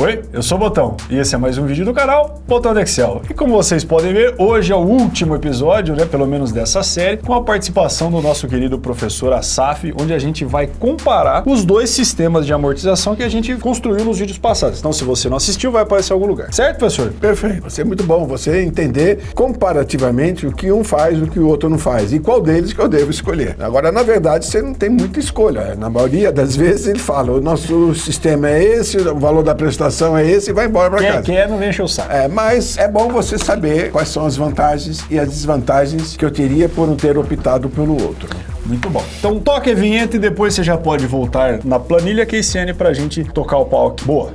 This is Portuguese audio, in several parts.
Oi, eu sou o Botão e esse é mais um vídeo do canal Botão do Excel. E como vocês podem ver, hoje é o último episódio, né, pelo menos dessa série, com a participação do nosso querido professor Asaf, onde a gente vai comparar os dois sistemas de amortização que a gente construiu nos vídeos passados. Então, se você não assistiu, vai aparecer em algum lugar. Certo, professor? Perfeito. Vai ser muito bom você entender comparativamente o que um faz e o que o outro não faz e qual deles que eu devo escolher. Agora, na verdade, você não tem muita escolha. Na maioria das vezes ele fala, o nosso sistema é esse, o valor da prestação é esse e vai embora para casa. Quem quer não enche o saco. É, mas é bom você saber quais são as vantagens e as desvantagens que eu teria por não ter optado pelo outro. Muito bom. Então toque a vinheta e depois você já pode voltar na planilha KCN para a gente tocar o pau aqui. Boa!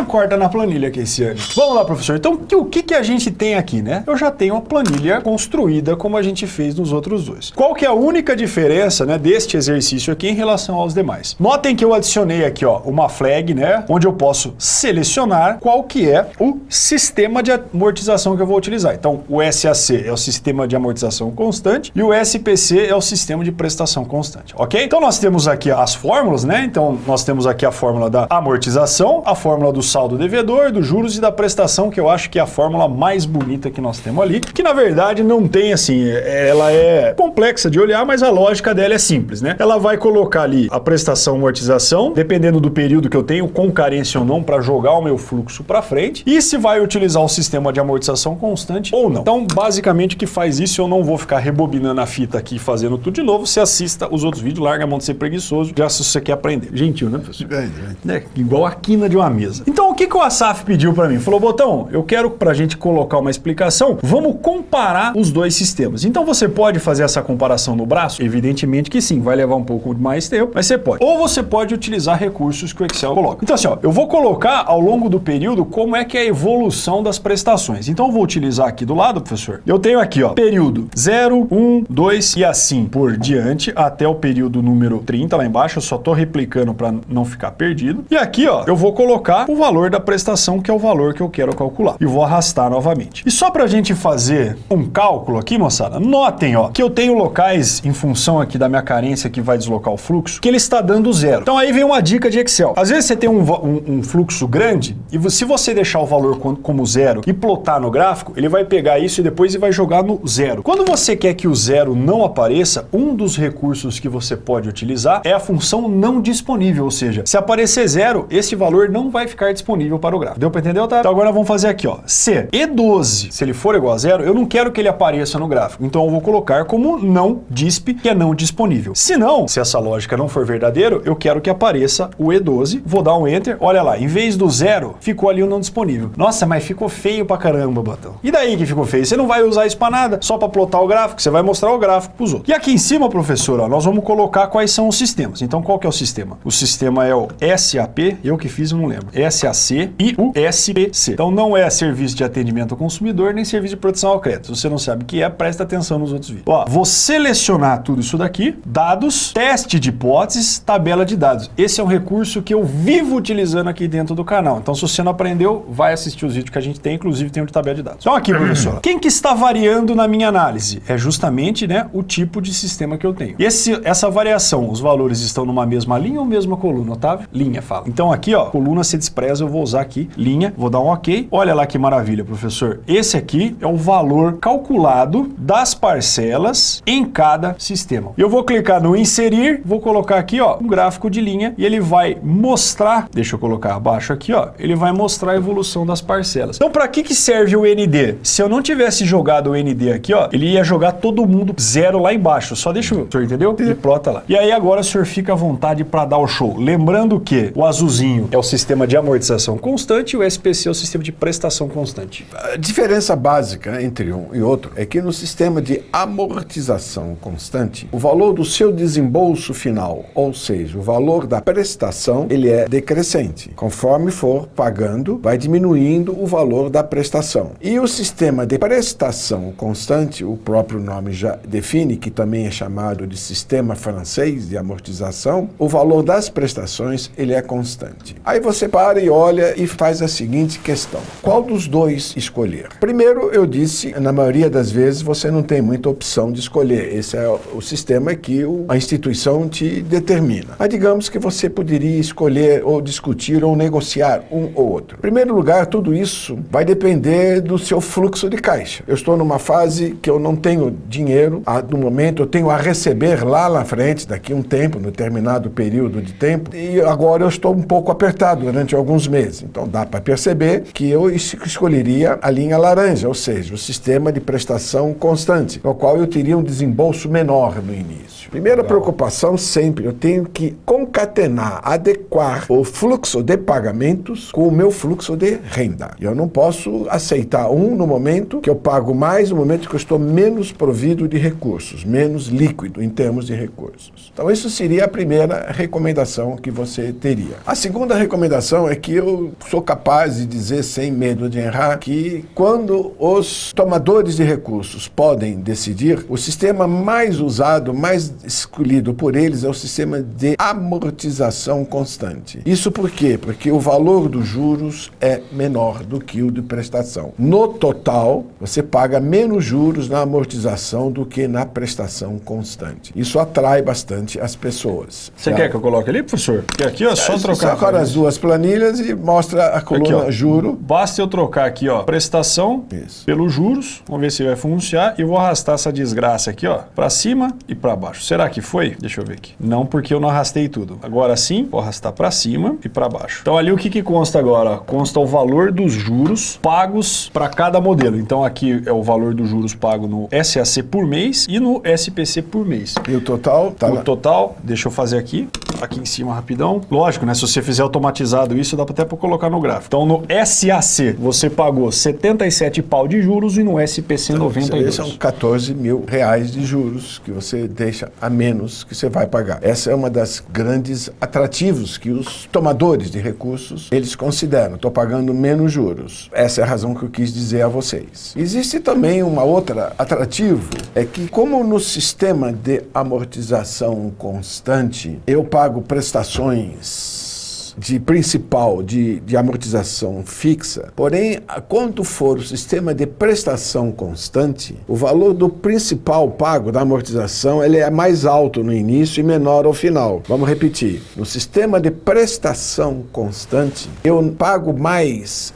Então corta na planilha aqui esse ano. Vamos lá, professor. Então o que, que a gente tem aqui, né? Eu já tenho a planilha construída como a gente fez nos outros dois. Qual que é a única diferença, né, deste exercício aqui em relação aos demais? Notem que eu adicionei aqui, ó, uma flag, né, onde eu posso selecionar qual que é o sistema de amortização que eu vou utilizar. Então o SAC é o sistema de amortização constante e o SPC é o sistema de prestação constante, ok? Então nós temos aqui as fórmulas, né? Então nós temos aqui a fórmula da amortização, a fórmula do saldo devedor, dos juros e da prestação, que eu acho que é a fórmula mais bonita que nós temos ali, que na verdade não tem assim, ela é complexa de olhar, mas a lógica dela é simples, né? Ela vai colocar ali a prestação amortização, dependendo do período que eu tenho, com carência ou não, para jogar o meu fluxo para frente, e se vai utilizar o sistema de amortização constante ou não. Então, basicamente, o que faz isso, eu não vou ficar rebobinando a fita aqui fazendo tudo de novo, você assista os outros vídeos, larga a mão de ser preguiçoso, já se você quer aprender. Gentil, né, professor? É, igual a quina de uma mesa. Então, o que, que o Asaf pediu para mim? Falou, Botão, eu quero para a gente colocar uma explicação, vamos comparar os dois sistemas. Então, você pode fazer essa comparação no braço? Evidentemente que sim, vai levar um pouco mais tempo, mas você pode. Ou você pode utilizar recursos que o Excel coloca. Então, assim, ó, eu vou colocar ao longo do período como é que é a evolução das prestações. Então, eu vou utilizar aqui do lado, professor, eu tenho aqui, ó, período 0, 1, 2 e assim por diante, até o período número 30 lá embaixo, eu só tô replicando para não ficar perdido. E aqui, ó, eu vou colocar o valor da prestação, que é o valor que eu quero calcular. E vou arrastar novamente. E só para a gente fazer um cálculo aqui, moçada, notem ó, que eu tenho locais em função aqui da minha carência que vai deslocar o fluxo, que ele está dando zero. Então aí vem uma dica de Excel. Às vezes você tem um, um, um fluxo grande e se você deixar o valor como zero e plotar no gráfico, ele vai pegar isso e depois ele vai jogar no zero. Quando você quer que o zero não apareça, um dos recursos que você pode utilizar é a função não disponível, ou seja, se aparecer zero, esse valor não vai ficar disponível disponível para o gráfico. Deu para entender, Otávio? Então agora vamos fazer aqui, ó. Se E12, se ele for igual a zero, eu não quero que ele apareça no gráfico. Então eu vou colocar como não disp, que é não disponível. Se não, se essa lógica não for verdadeiro, eu quero que apareça o E12. Vou dar um Enter. Olha lá, em vez do zero, ficou ali o não disponível. Nossa, mas ficou feio pra caramba, botão. E daí que ficou feio? Você não vai usar isso para nada, só para plotar o gráfico, você vai mostrar o gráfico para os outros. E aqui em cima, professor, ó, nós vamos colocar quais são os sistemas. Então qual que é o sistema? O sistema é o SAP, eu que fiz, não lembro. SAC e o SPC. Então não é serviço de atendimento ao consumidor nem serviço de proteção ao crédito. Se você não sabe o que é, presta atenção nos outros vídeos. Ó, vou selecionar tudo isso daqui, dados, teste de hipóteses, tabela de dados. Esse é um recurso que eu vivo utilizando aqui dentro do canal. Então se você não aprendeu, vai assistir os vídeos que a gente tem, inclusive tem o de tabela de dados. Então aqui, professor, quem que está variando na minha análise? É justamente né, o tipo de sistema que eu tenho. Esse, essa variação, os valores estão numa mesma linha ou mesma coluna, Otávio? Linha, fala. Então aqui, ó, coluna se despreza, eu vou usar aqui linha, vou dar um ok. Olha lá que maravilha, professor. Esse aqui é o valor calculado das parcelas em cada sistema. Eu vou clicar no inserir, vou colocar aqui ó, um gráfico de linha e ele vai mostrar, deixa eu colocar abaixo aqui, ó, ele vai mostrar a evolução das parcelas. Então para que, que serve o ND? Se eu não tivesse jogado o ND aqui, ó, ele ia jogar todo mundo zero lá embaixo. Só deixa o senhor entendeu? Ele plota lá. E aí agora o senhor fica à vontade para dar o show. Lembrando que o azulzinho é o sistema de amortização constante e o SPC é o sistema de prestação constante. A diferença básica entre um e outro é que no sistema de amortização constante, o valor do seu desembolso final, ou seja, o valor da prestação, ele é decrescente. Conforme for pagando, vai diminuindo o valor da prestação. E o sistema de prestação constante, o próprio nome já define, que também é chamado de sistema francês de amortização, o valor das prestações ele é constante. Aí você para e olha e faz a seguinte questão: qual dos dois escolher? Primeiro, eu disse, na maioria das vezes você não tem muita opção de escolher. Esse é o sistema que a instituição te determina. Mas digamos que você poderia escolher ou discutir ou negociar um ou outro. Em primeiro lugar, tudo isso vai depender do seu fluxo de caixa. Eu estou numa fase que eu não tenho dinheiro, no momento eu tenho a receber lá na frente, daqui um tempo, no determinado período de tempo, e agora eu estou um pouco apertado durante alguns meses. Então dá para perceber que eu escolheria a linha laranja, ou seja, o sistema de prestação constante, no qual eu teria um desembolso menor no início. Primeira preocupação sempre, eu tenho que concatenar, adequar o fluxo de pagamentos com o meu fluxo de renda. Eu não posso aceitar um no momento que eu pago mais, no momento que eu estou menos provido de recursos, menos líquido em termos de recursos. Então isso seria a primeira recomendação que você teria. A segunda recomendação é que eu sou capaz de dizer sem medo de errar que quando os tomadores de recursos podem decidir, o sistema mais usado, mais escolhido por eles é o sistema de amortização constante. Isso por quê? Porque o valor dos juros é menor do que o de prestação. No total, você paga menos juros na amortização do que na prestação constante. Isso atrai bastante as pessoas. Você quer que eu coloque ali, professor? Porque aqui é só trocar. Agora as duas planilhas e mostra a coluna aqui, juro. Basta eu trocar aqui, ó, prestação Isso. pelos juros. Vamos ver se vai funcionar. E vou arrastar essa desgraça aqui, ó, para cima e para baixo. Será que foi? Deixa eu ver aqui. Não, porque eu não arrastei tudo. Agora sim, vou arrastar para cima e para baixo. Então ali o que, que consta agora? Consta o valor dos juros pagos para cada modelo. Então aqui é o valor dos juros pago no SAC por mês e no SPC por mês. E o total? Tá o lá. total, deixa eu fazer aqui, aqui em cima rapidão. Lógico, né? Se você fizer automatizado isso, dá até para colocar no gráfico. Então no SAC você pagou 77 pau de juros e no SPC então, 92. São 14 mil reais de juros que você deixa a menos que você vai pagar. Essa é uma das grandes atrativos que os tomadores de recursos eles consideram. Estou pagando menos juros. Essa é a razão que eu quis dizer a vocês. Existe também uma outra atrativo, é que como no sistema de amortização constante eu pago prestações de principal de, de amortização fixa, porém, quanto for o sistema de prestação constante, o valor do principal pago da amortização ele é mais alto no início e menor ao final. Vamos repetir. No sistema de prestação constante, eu pago mais,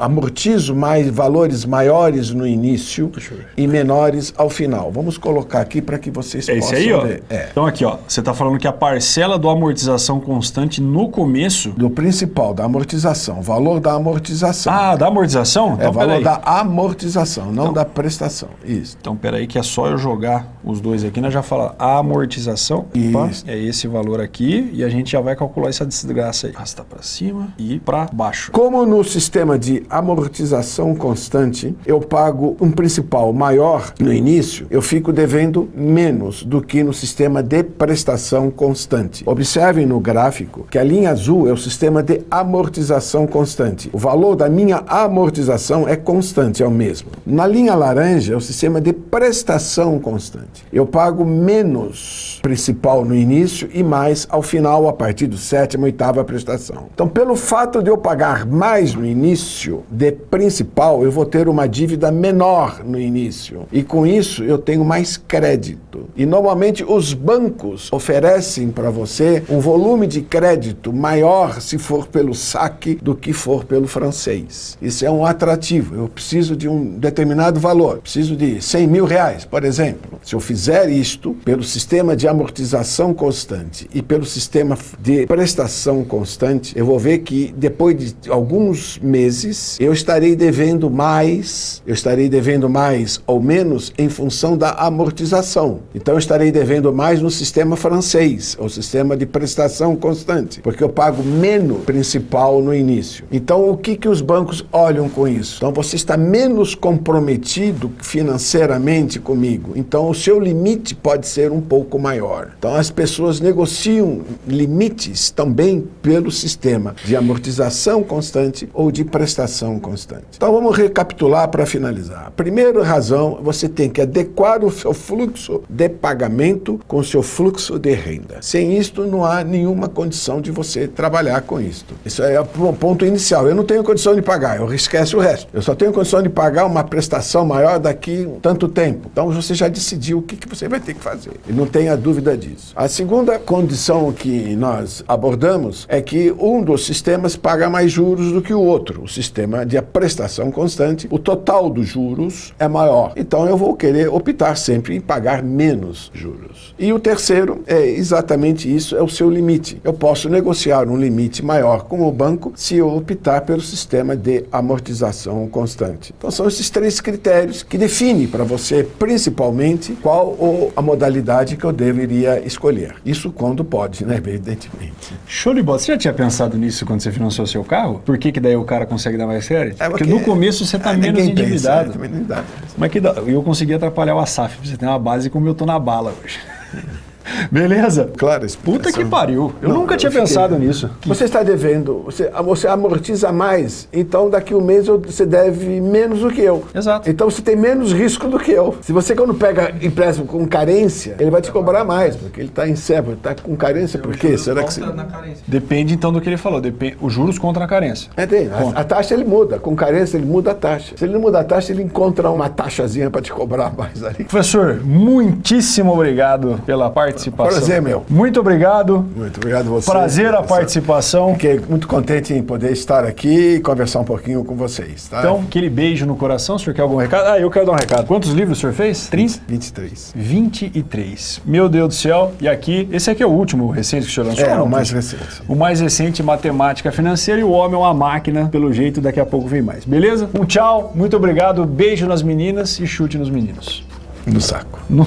amortizo mais valores maiores no início e menores ao final. Vamos colocar aqui para que vocês é possam aí, ó. ver. É. Então aqui, ó, você está falando que a parcela do amortização constante no começo começo? Do principal, da amortização. Valor da amortização. Ah, da amortização? Então, é valor da amortização, não então, da prestação. Isso. Então, peraí que é só eu jogar os dois aqui, nós já fala amortização. Opa, é esse valor aqui e a gente já vai calcular essa desgraça aí. Arrastar para cima e para baixo. Como no sistema de amortização constante, eu pago um principal maior no início, eu fico devendo menos do que no sistema de prestação constante. Observem no gráfico que a linha azul azul é o sistema de amortização constante. O valor da minha amortização é constante, é o mesmo. Na linha laranja é o sistema de prestação constante. Eu pago menos principal no início e mais ao final, a partir do sétima, oitava prestação. Então, pelo fato de eu pagar mais no início de principal, eu vou ter uma dívida menor no início. E com isso, eu tenho mais crédito. E normalmente os bancos oferecem para você um volume de crédito maior maior se for pelo saque do que for pelo francês. Isso é um atrativo. Eu preciso de um determinado valor, preciso de 100 mil reais, por exemplo. Se eu fizer isto pelo sistema de amortização constante e pelo sistema de prestação constante, eu vou ver que depois de alguns meses eu estarei devendo mais, eu estarei devendo mais ou menos em função da amortização. Então eu estarei devendo mais no sistema francês, o sistema de prestação constante, porque eu pago menos principal no início. Então, o que, que os bancos olham com isso? Então, você está menos comprometido financeiramente comigo. Então, o seu limite pode ser um pouco maior. Então as pessoas negociam limites também pelo sistema de amortização constante ou de prestação constante. Então vamos recapitular para finalizar. Primeira razão, você tem que adequar o seu fluxo de pagamento com o seu fluxo de renda. Sem isto, não há nenhuma condição de você trabalhar com isto. Isso é o ponto inicial. Eu não tenho condição de pagar, eu esquece o resto. Eu só tenho condição de pagar uma prestação maior daqui tanto tempo. Então você já decidiu o que, que você vai ter que fazer. E não tenha dúvida disso. A segunda condição que nós abordamos é que um dos sistemas paga mais juros do que o outro. O sistema de prestação constante, o total dos juros é maior. Então eu vou querer optar sempre em pagar menos juros. E o terceiro é exatamente isso, é o seu limite. Eu posso negociar um limite maior com o banco se eu optar pelo sistema de amortização constante. Então são esses três critérios que definem para você, principalmente, qual a modalidade que eu deveria escolher. Isso quando pode, né? Evidentemente. Show de bola. Você já tinha pensado nisso quando você financiou seu carro? Por que, que daí o cara consegue dar mais sério? É porque, no começo você está é, menos ninguém endividado. Pensa, é. Mas que dá, eu consegui atrapalhar o Asaf. Você tem uma base como eu tô na bala hoje. Beleza? Claro, Puta que pariu. Eu Não, nunca eu tinha fiquei- pensado nisso. Você está devendo, você, você amortiza mais, então daqui um mês você deve menos do que eu. Exato. Então você tem menos risco do que eu. Se você quando pega empréstimo com carência, ele vai te cobrar mais, porque ele está em sebo, ele está com carência, por quê? Será que você... na carência. Depende então do que ele falou. Depende, os juros contra a carência. É, tem. A, a taxa ele muda. Com carência ele muda a taxa. Se ele não muda a taxa, ele encontra uma taxazinha para te cobrar mais ali. Professor, muitíssimo obrigado pela participação. Prazer, meu. Muito obrigado. Muito obrigado a você. Prazer a participação. Fiquei muito contente em poder estar aqui e conversar um pouquinho com vocês, tá? Então, aquele beijo no coração. O senhor quer algum recado? Ah, eu quero dar um recado. Quantos livros o senhor fez? 30? 23. 23. Meu Deus do céu. E aqui, esse aqui é o último recente que o senhor lançou? É, o mais recente. O mais recente, Matemática Financeira, e o Homem é uma Máquina, pelo jeito, daqui a pouco vem mais. Beleza? Um tchau, muito obrigado, beijo nas meninas e chute nos meninos. No saco. No-